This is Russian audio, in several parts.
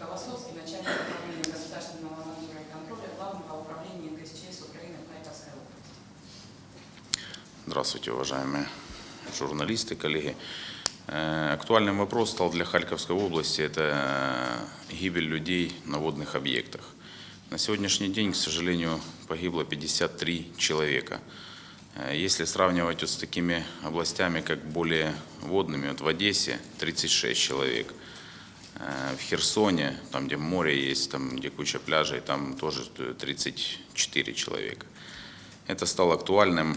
Колосовский, начальник управления государственного надзора и контроля Главного управления ГСЧС Украины в Харьковской области. Здравствуйте, уважаемые журналисты, коллеги. Э, Актуальным вопрос стал для Харьковской области – это э, гибель людей на водных объектах. На сегодняшний день, к сожалению, погибло 53 человека. Э, Если сравнивать вот с такими областями, как более водными, вот в Одессе 36 человек, в Херсоне, там где море есть, там где куча пляжей, там тоже 34 человека. Это стало актуальным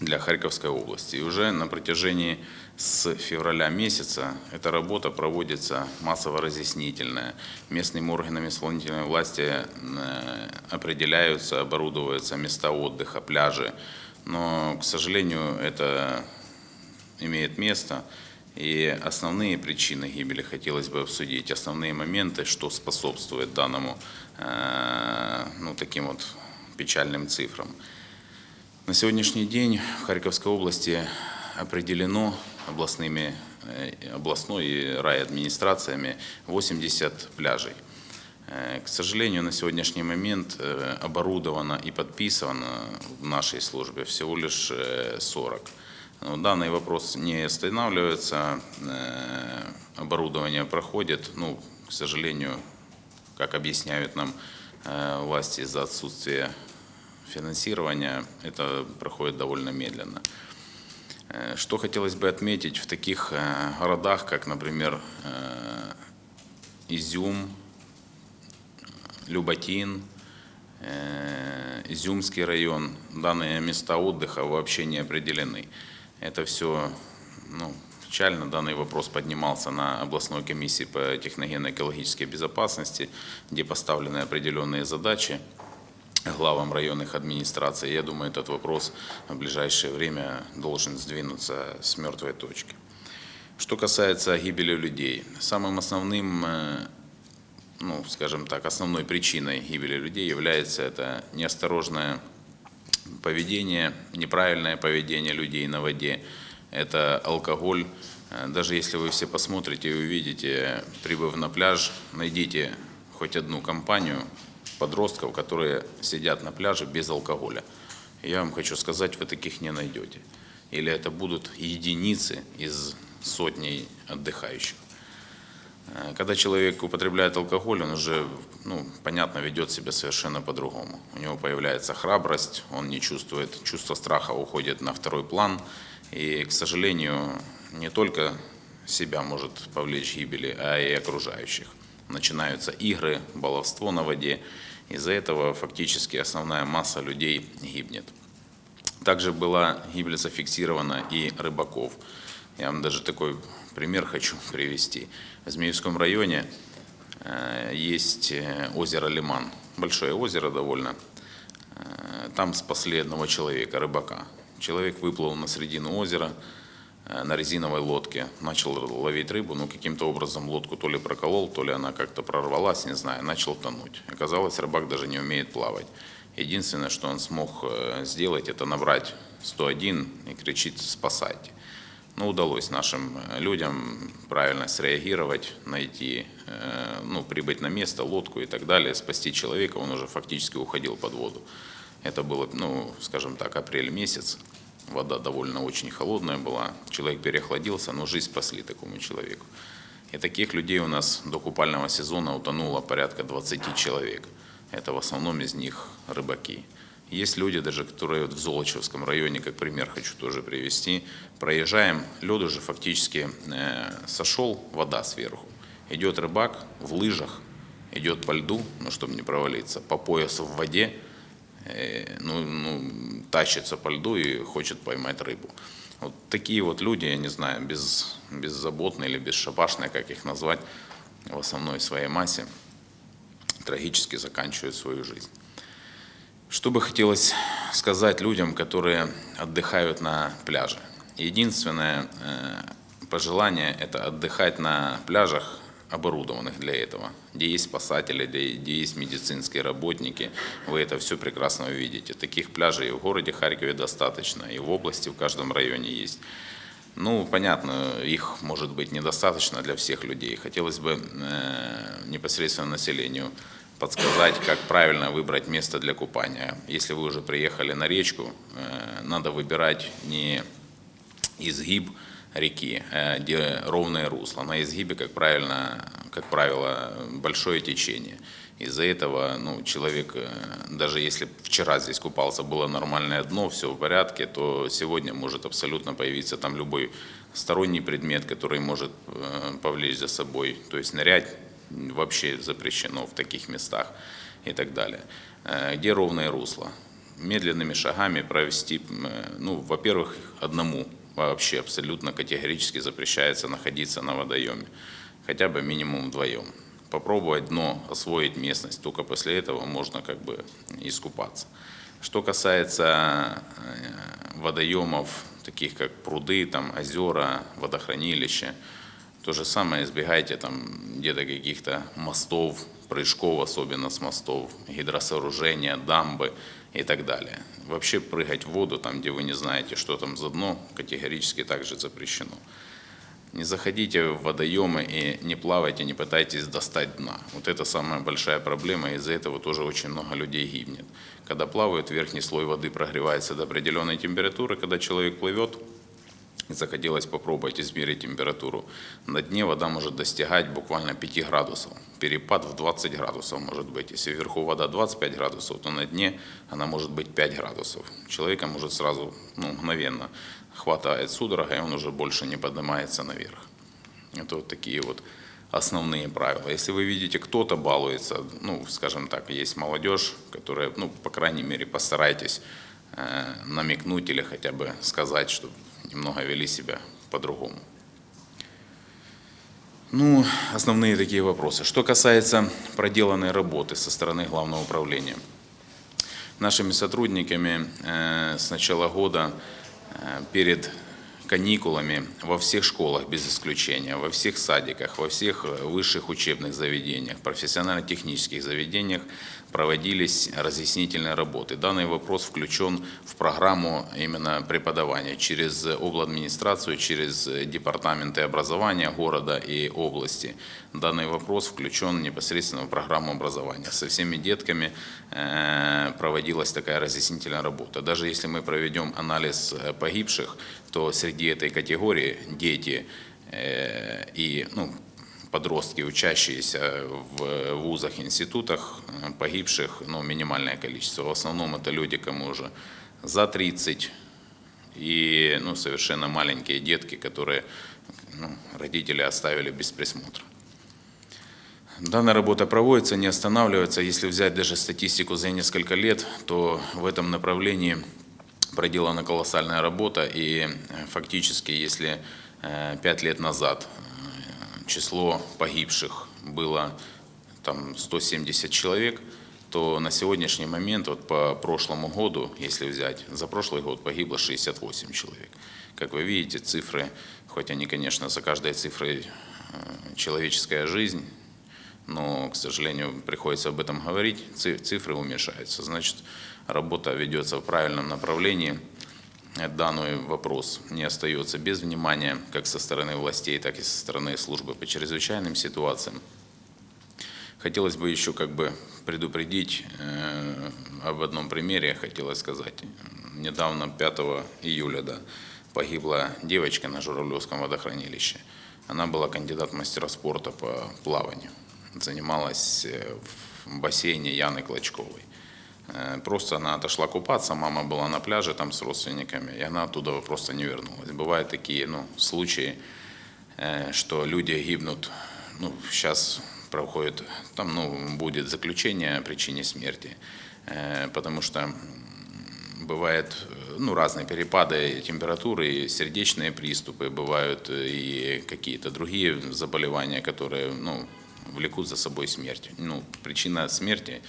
для Харьковской области. И уже на протяжении с февраля месяца эта работа проводится массово-разъяснительная. Местными органами исполнительной власти э, определяются, оборудуются места отдыха, пляжи. Но, к сожалению, это имеет место. И основные причины гибели хотелось бы обсудить, основные моменты, что способствует данному э, ну, таким вот печальным цифрам. На сегодняшний день в Харьковской области определено областными, э, областной и райадминистрациями 80 пляжей. Э, К сожалению, на сегодняшний момент оборудовано и подписано в нашей службе всего лишь э, 40. Но Данный вопрос не останавливается, э, оборудование проходит, ну, к сожалению, как объясняют нам э, власти из-за отсутствия финансирования, это проходит довольно медленно. Э, Что хотелось бы отметить в таких городах, как, например, Изюм, Люботин, Изюмский район, данные места отдыха вообще не определены. Это все ну, печально. Данный вопрос поднимался на областной комиссии по техногенно-экологической безопасности, где поставлены определенные задачи главам районных администраций. Я думаю, этот вопрос в ближайшее время должен сдвинуться с мертвой точки. Что касается гибели людей, самым основным э, ну, скажем так, основной причиной гибели людей является это неосторожное поведение, неправильное поведение людей на воде, это алкоголь. Э, Даже если вы все посмотрите и увидите, прибыв на пляж, найдите хоть одну компанию подростков, которые сидят на пляже без алкоголя. Я вам хочу сказать, вы таких не найдете. Или это будут единицы из сотней отдыхающих. Э, Когда человек употребляет алкоголь, он уже, ну, понятно, ведет себя совершенно по-другому. У него появляется храбрость, он не чувствует, чувство страха уходит на второй план. И, к сожалению, не только себя может повлечь гибели, а и окружающих. Начинаются игры, баловство на воде. Из-за этого фактически основная масса людей гибнет. Также была гибель зафиксирована и рыбаков. Я вам даже такой пример хочу привести. В Змеевском районе э, есть э, озеро Лиман, большое озеро довольно. Э, Там спасли одного человека, рыбака. Человек выплыл на середину озера на резиновой лодке, начал ловить рыбу, но каким-то образом лодку то ли проколол, то ли она как-то прорвалась, не знаю, начал тонуть. Оказалось, рыбак даже не умеет плавать. Единственное, что он смог сделать, это набрать 101 и кричить «спасайте». Ну, удалось нашим э, людям правильно среагировать, найти, э, ну, прибыть на место, лодку и так далее, спасти человека, он уже фактически уходил под воду. Это было, ну, скажем так, апрель месяц, вода довольно очень холодная была, человек переохладился, но жизнь спасли такому человеку. И таких людей у нас до купального сезона утонуло порядка 20 человек. Это в основном из них рыбаки. Есть люди даже, которые вот в Золочевском районе, как пример хочу тоже привести, проезжаем, лед уже фактически э, сошел, вода сверху. Идет рыбак в лыжах, идет по льду, ну, чтобы не провалиться, по поясу в воде, э, ну, ну, тащится по льду и хочет поймать рыбу. Вот такие вот люди, я не знаю, без, беззаботные или бесшабашные, как их назвать, в основной своей массе, трагически заканчивают свою жизнь. Что бы хотелось сказать людям, которые отдыхают на пляже? Единственное э, пожелание – это отдыхать на пляжах, оборудованных для этого, где есть спасатели, где, есть медицинские работники. Вы это все прекрасно увидите. Таких пляжей в городе Харькове достаточно, и в области, в каждом районе есть. Ну, понятно, их может быть недостаточно для всех людей. Хотелось бы э, непосредственно населению подсказать, как правильно выбрать место для купания. Если вы уже приехали на речку, э, надо выбирать не изгиб реки, где ровное русло. На изгибе, как, правильно, как правило, большое течение. Из-за этого ну, человек, э, даже если вчера здесь купался, было нормальное дно, все в порядке, то сегодня может абсолютно появиться там любой сторонний предмет, который может э, повлечь за собой. То есть нырять вообще запрещено в таких местах и так далее. Где ровное русло? Медленными шагами провести, ну, во-первых, одному вообще абсолютно категорически запрещается находиться на водоеме, хотя бы минимум вдвоем. Попробовать дно, освоить местность, только после этого можно как бы искупаться. Что касается э, водоемов, таких как пруды, там, озера, водохранилища, то же самое избегайте там где-то каких-то мостов, прыжков, особенно с мостов, гидросооружения, дамбы и так далее. Вообще прыгать в воду, там, где вы не знаете, что там за дно, категорически также запрещено. Не заходите в водоемы и не плавайте, не пытайтесь достать дна. Вот это самая большая проблема, из-за этого тоже очень много людей гибнет. Когда плавают, верхний слой воды прогревается до определенной температуры, когда человек плывет, захотелось попробовать измерить температуру. На дне вода может достигать буквально 5 градусов. Перепад в 20 градусов может быть. Если вверху вода 25 градусов, то на дне она может быть 5 градусов. Человека может сразу, ну, мгновенно хватает судорога, и он уже больше не поднимается наверх. Это вот такие вот основные правила. Если вы видите, кто-то балуется, ну, скажем так, есть молодежь, которая, ну, по крайней мере, постарайтесь э, намекнуть или хотя бы сказать, что немного вели себя по-другому. Ну, основные такие вопросы. Что касается проделанной работы со стороны Главного управления. Нашими сотрудниками э, с начала года э, перед каникулами во всех школах без исключения, во всех садиках, во всех э, высших учебных заведениях, профессионально-технических заведениях проводились разъяснительные работы. Данный вопрос включен в программу именно преподавания через администрацию, через департаменты образования города и области. Данный вопрос включен непосредственно в программу образования. Со всеми детками э, проводилась такая разъяснительная работа. Даже если мы проведем анализ э, погибших, то среди этой категории дети э, и ну, подростки, учащиеся в вузах, институтах, э, погибших ну, минимальное количество. В основном это люди, кому уже за 30, и ну, совершенно маленькие детки, которые ну, родители оставили без присмотра. Данная работа проводится, не останавливается. Если взять даже статистику за несколько лет, то в этом направлении проделана колоссальная работа. И э, фактически, если э, пять лет назад число погибших было там 170 человек, то на сегодняшний момент, вот по прошлому году, если взять, за прошлый год погибло 68 человек. Как вы видите, цифры, хоть они, конечно, за каждой цифрой э, человеческая жизнь, но, к сожалению, приходится об этом говорить, цифры уменьшаются. Значит, работа ведется в правильном направлении данный вопрос не остается без внимания как со стороны властей, так и со стороны службы по чрезвычайным ситуациям. Хотелось бы еще как бы предупредить э, об одном примере, хотелось сказать. Недавно, 5 июля, да, погибла девочка на Журавлевском водохранилище. Она была кандидат мастера спорта по плаванию. Занималась э, в бассейне Яны Клочковой. Э, просто она отошла купаться, мама была на пляже там с родственниками, и она оттуда просто не вернулась. Бывают такие ну, случаи, э, что люди гибнут, ну, сейчас проходит, там ну, будет заключение о причине смерти, э, потому что бывают ну, разные перепады температуры, и сердечные приступы, бывают и какие-то другие заболевания, которые ну, влекут за собой смерть. Ну, причина смерти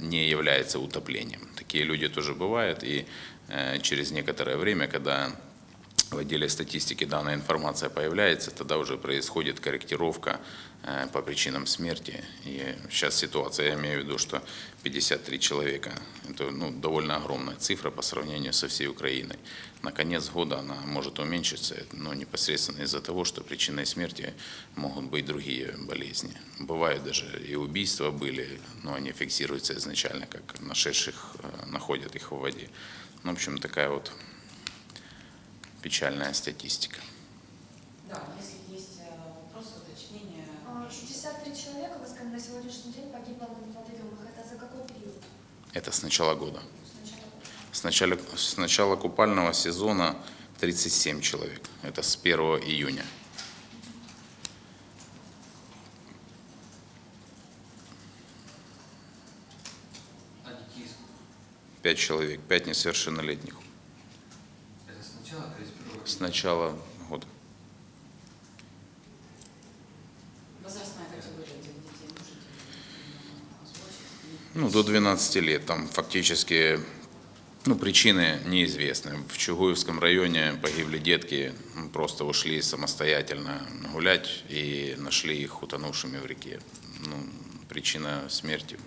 не является утоплением. Такие люди тоже бывают, и э, через некоторое время, когда в отделе статистики данная информация появляется, тогда уже происходит корректировка э, по причинам смерти. И сейчас ситуация, я имею в виду, что 53 человека, это ну, довольно огромная цифра по сравнению со всей Украиной. На конец года она может уменьшиться, но непосредственно из-за того, что причиной смерти могут быть другие болезни. Бывают даже и убийства были, но они фиксируются изначально, как нашедших э, находят их в воде. Ну, в общем, такая вот печальная статистика. Да, если есть э, вопросы, уточнения, А, прошу. 63 человека, вы сказали, на сегодняшний день погибло на водоемах. Это за какой период? Это с начала года. С начала, с начала купального сезона 37 человек. Это с 1 июня. А? 5 человек, 5 несовершеннолетних. С начала 31 С начала года. Возрастная категория детей? Ну, до 12 лет. Там фактически ну, причины неизвестны. В Чугуевском районе погибли детки, просто ушли самостоятельно гулять и нашли их утонувшими в реке. Ну, причина смерти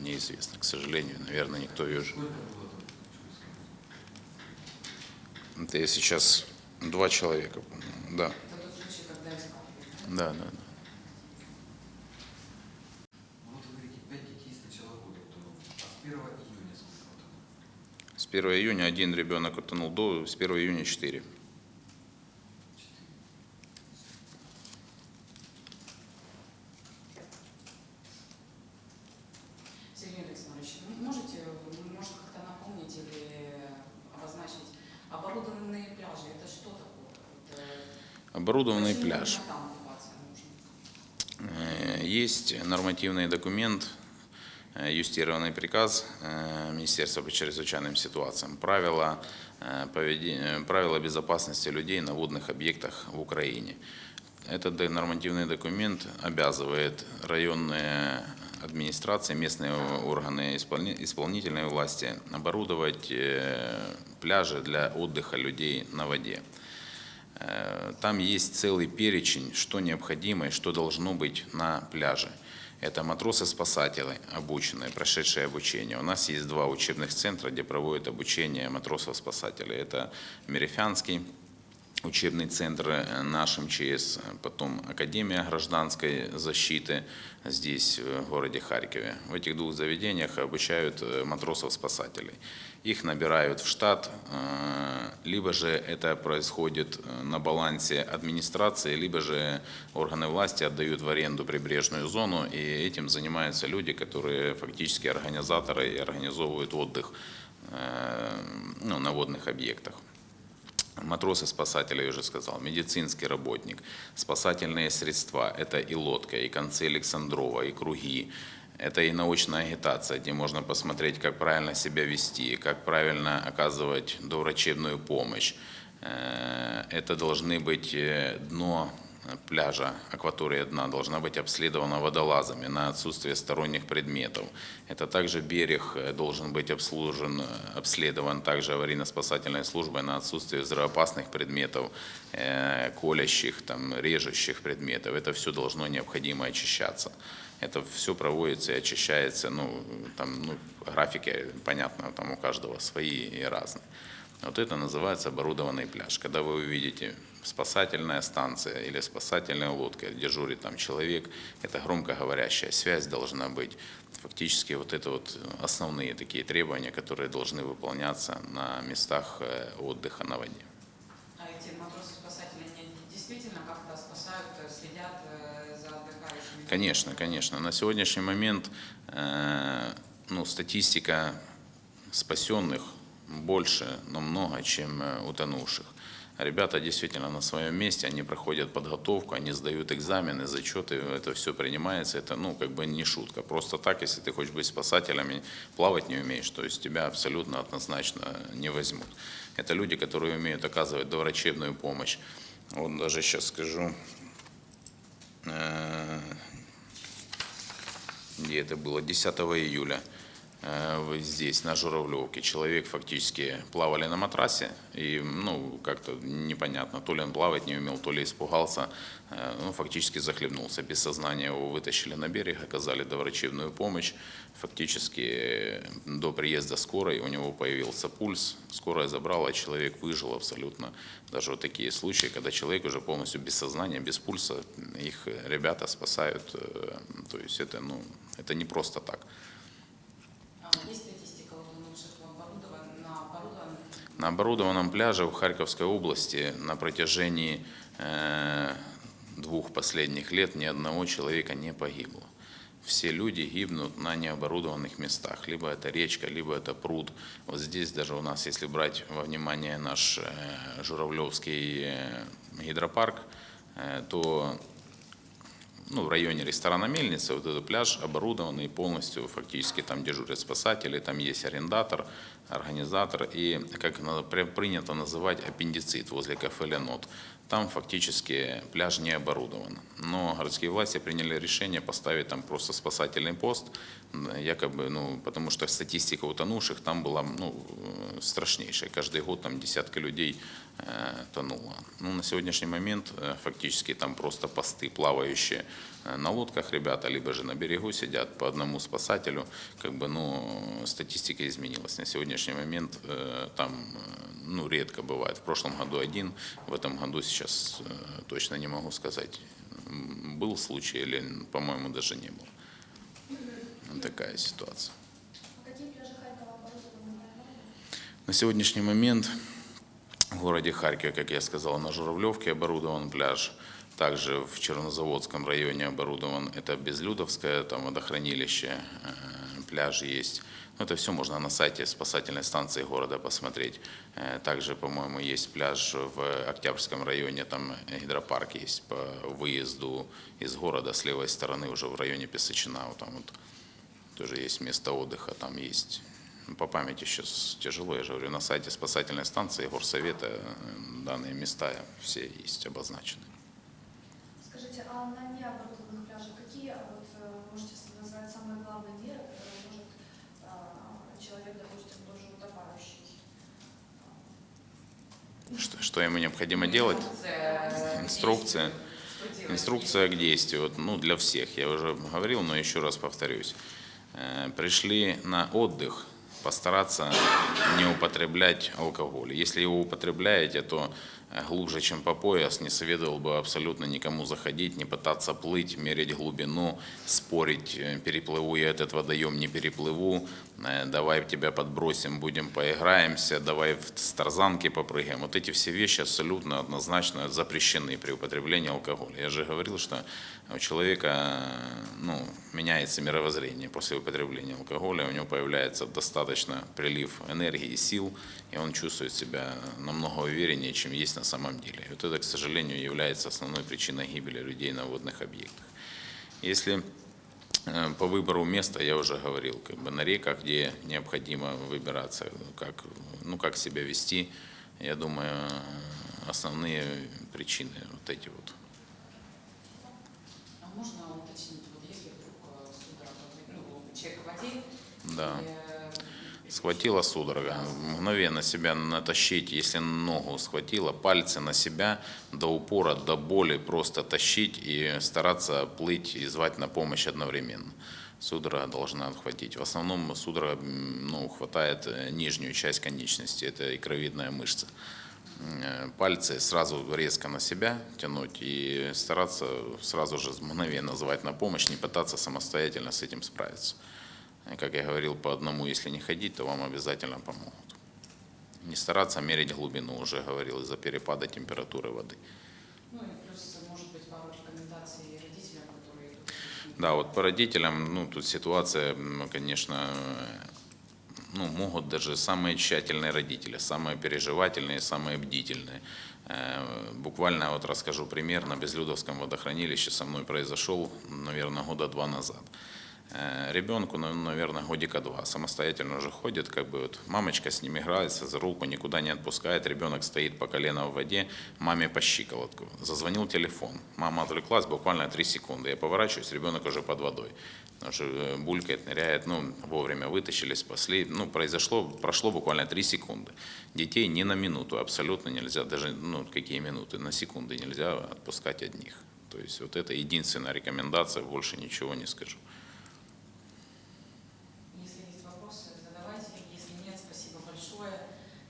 неизвестна, к сожалению. Наверное, никто ее... ж- Сколько было там в Чуйском? Это я сейчас два человека, по-моему. Да, Это тот случай, когда искали. да, да. да. Ну, Вот вы говорите, 5 детей с начала года утонуло. А с 1 июня сколько утонуло? С 1 июня один ребенок утонул, до, с 1 июня 4. Четыре. Сергей Александрович, вы можете, вы, может, как-то напомнить или обозначить оборудованные пляжи? Это что такое? Вот, э, Оборудованный пляж. Э, Есть нормативный документ, э, юстированный приказ э, Министерства по чрезвычайным ситуациям, правила, поведе- э, правила безопасности людей на водных объектах в Украине. Этот нормативный документ обязывает районные администрации, местные органы исполни- исполнительной власти оборудовать пляжи для отдыха людей на воде. Э, Там есть целый перечень, что необходимо и что должно быть на пляже. Это матросы-спасатели, обученные, прошедшие обучение. У нас есть два учебных центра, где проводят обучение матросов-спасателей. Это Мерефянский учебный центр э, наш МЧС, потом Академия гражданской защиты здесь, в городе Харькове. В этих двух заведениях обучают э, матросов-спасателей. Их набирают в штат, э, либо же это происходит э, на балансе администрации, либо же органы власти отдают в аренду прибрежную зону, и этим занимаются люди, которые фактически организаторы и организовывают отдых э, ну, на водных объектах. Матросы-спасатели, я уже сказал, медицинский работник, спасательные средства, это и лодка, и концы Александрова, и круги, это и научная агитация, где можно посмотреть, как правильно себя вести, как правильно оказывать доврачебную помощь. Э, Это должны быть э, дно пляжа, акватория дна должна быть обследована водолазами на отсутствие сторонних предметов. Это также берег э, должен быть обслужен, э, обследован также аварийно-спасательной службой на отсутствие взрывоопасных предметов, э, колящих, там, режущих предметов. Это все должно необходимо очищаться. Это все проводится и очищается, ну, там, ну, графики, понятно, там у каждого свои и разные. Вот это называется оборудованный пляж. Когда вы увидите спасательная станция или спасательная лодка, дежурит там человек, это громкоговорящая связь должна быть. Фактически вот это вот основные такие требования, которые должны выполняться на местах э, отдыха на воде. А эти матросы-спасатели действительно как-то спасают, э, следят э, за отдыхающими? Конечно, конечно. На сегодняшний момент ну, статистика спасенных больше намного, чем утонувших. Ребята действительно на своем месте, они проходят подготовку, они сдают экзамены, зачеты, это все принимается, это ну как бы не шутка. Просто так, если ты хочешь быть спасателем и плавать не умеешь, то есть тебя абсолютно однозначно не возьмут. Это люди, которые умеют оказывать доврачебную помощь. Вот даже сейчас скажу, э, где это было, 10 июля. Э, здесь, на Журавлевке, человек фактически плавали на матрасе, и, ну, как-то непонятно, то ли он плавать не умел, то ли испугался, э, ну, фактически захлебнулся. Без сознания его вытащили на берег, оказали доврачебную помощь. Фактически э, до приезда скорой у него появился пульс, скорая забрала, человек выжил абсолютно. Даже вот такие случаи, когда человек уже полностью без сознания, без пульса, их ребята спасают. То есть это, ну, это не просто так. На оборудованном пляже в Харьковской области на протяжении э, двух последних лет ни одного человека не погибло. Все люди гибнут на необорудованных местах. Либо это речка, либо это пруд. Вот здесь даже у нас, если брать во внимание наш э, Журавлевский э, гидропарк, то ну, в районе ресторана Мельница, вот этот пляж оборудованный полностью, фактически там дежурят спасатели, там есть арендатор, организатор и, как надо- при- принято называть, аппендицит возле кафе «Ленот». Там фактически пляж не оборудован. Но городские власти приняли решение поставить там просто спасательный пост, якобы, ну, потому что статистика утонувших там была ну, э, страшнейшая. Каждый год там десятки людей э, тонуло. Ну, на сегодняшний момент э, фактически там просто посты плавающие на лодках ребята, либо же на берегу сидят по одному спасателю. Как бы, ну, статистика изменилась. На сегодняшний момент э, там э, ну, редко бывает. В прошлом году один, в этом году сейчас э, точно не могу сказать, был случай или, по-моему, даже не был. Такая ситуация. А? На сегодняшний момент в городе Харькове, как я сказал, на Журавлевке оборудован пляж. Также в Чернозаводском районе оборудован, это Безлюдовское, там водохранилище, э, пляж есть. Ну, это все можно на сайте спасательной станции города посмотреть. Э, Также, по-моему, есть пляж в Октябрьском районе, там гидропарк есть по выезду из города с левой стороны, уже в районе Песочина, вот там вот тоже есть место отдыха, там есть. По памяти сейчас тяжело, я же говорю, на сайте спасательной станции горсовета э, данные места все есть обозначены. Скажите, а на необорудованных пляжах какие, а вот, э, можете назвать самые главные меры, которые может а, человек, допустим, тоже утопающий? Что, что ему необходимо делать? Инструкция. Инструкция. К действию, вот, ну, для всех, я уже говорил, но еще раз повторюсь. Э, Пришли на отдых, постараться не употреблять алкоголь. Если его употребляете, то глубже, чем по пояс, не советовал бы абсолютно никому заходить, не пытаться плыть, мерить глубину, спорить, э, переплыву я этот водоем, не переплыву, давай тебя подбросим, будем поиграемся, давай в тарзанки попрыгаем. Вот эти все вещи абсолютно однозначно запрещены при употреблении алкоголя. Я же говорил, что у человека ну, меняется мировоззрение после употребления алкоголя, у него появляется достаточно прилив энергии и сил, и он чувствует себя намного увереннее, чем есть на самом деле. И вот это, к сожалению, является основной причиной гибели людей на водных объектах. Если э, по выбору места я уже говорил, как бы на реках, где необходимо выбираться, как, ну, как себя вести, я думаю, основные причины вот эти вот. А можно уточнить, вот если вдруг э, ну, человек Да. э, Схватила судорога, мгновенно себя натащить, если ногу схватила, пальцы на себя до упора, до боли просто тащить и стараться плыть и звать на помощь одновременно. Судорога должна отхватить. В основном судорога ну, хватает э, нижнюю часть конечности, это икровидная мышца. Э, Пальцы сразу резко на себя тянуть и стараться сразу же мгновенно звать на помощь, не пытаться самостоятельно с этим справиться. Как я говорил, по одному, если не ходить, то вам обязательно помогут. Не стараться мерить глубину, уже говорил, из-за перепада температуры воды. ну и плюс, может быть, пару рекомендаций родителям, которые. Да, вот по родителям, ну, тут ситуация, м, конечно, ну, могут даже самые тщательные родители, самые переживательные, самые бдительные. Э, Буквально вот расскажу пример. На Безлюдовском водохранилище со мной произошел, наверное, года два назад. Э, Ребенку, наверное, годика два, самостоятельно уже ходит, как бы вот мамочка с ним играется за руку, никуда не отпускает, ребенок стоит по колено в воде, маме по щиколотку. Зазвонил телефон, мама отвлеклась буквально три секунды, я поворачиваюсь, ребенок уже под водой. Что э, булькает, ныряет, ну, вовремя вытащили, спасли. Ну, произошло, прошло буквально три секунды. Детей ни на минуту абсолютно нельзя, даже, ну, какие минуты, на секунды нельзя отпускать одних. То есть вот это единственная рекомендация, больше ничего не скажу. Если есть вопросы, задавайте. Если нет, спасибо большое.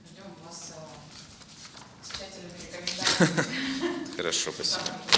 Ждем вас э, с тщательными рекомендациями. Хорошо, спасибо.